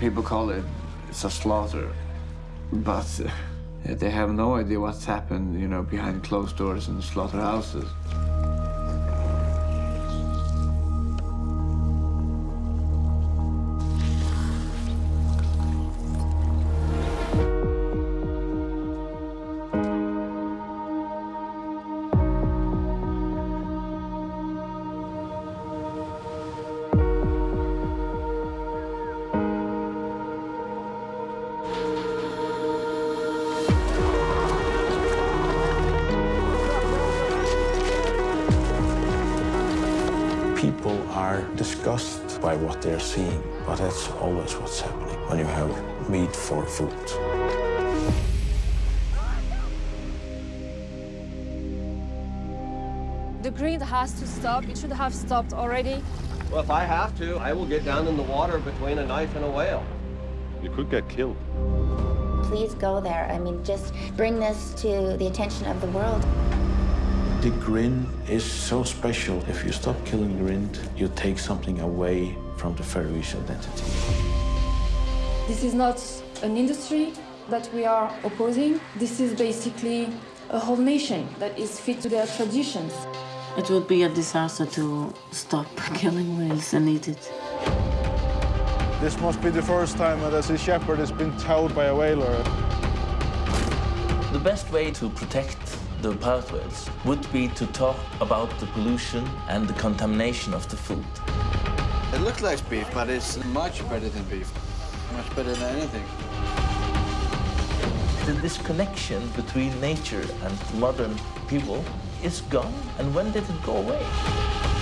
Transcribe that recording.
People call it it's a slaughter, but uh, they have no idea what's happened, you know, behind closed doors in slaughterhouses. People are disgusted by what they're seeing, but that's always what's happening when you have meat for food. The greed has to stop. It should have stopped already. Well, if I have to, I will get down in the water between a knife and a whale. You could get killed. Please go there. I mean, just bring this to the attention of the world. The grind is so special. If you stop killing grind, you take something away from the Faroese identity. This is not an industry that we are opposing. This is basically a whole nation that is fit to their traditions. It would be a disaster to stop killing whales and eat it. This must be the first time that a sea shepherd has been towed by a whaler. The best way to protect the whales would be to talk about the pollution and the contamination of the food. It looks like beef, but it's much better than beef. Much better than anything. The disconnection between nature and modern people is gone. And when did it go away?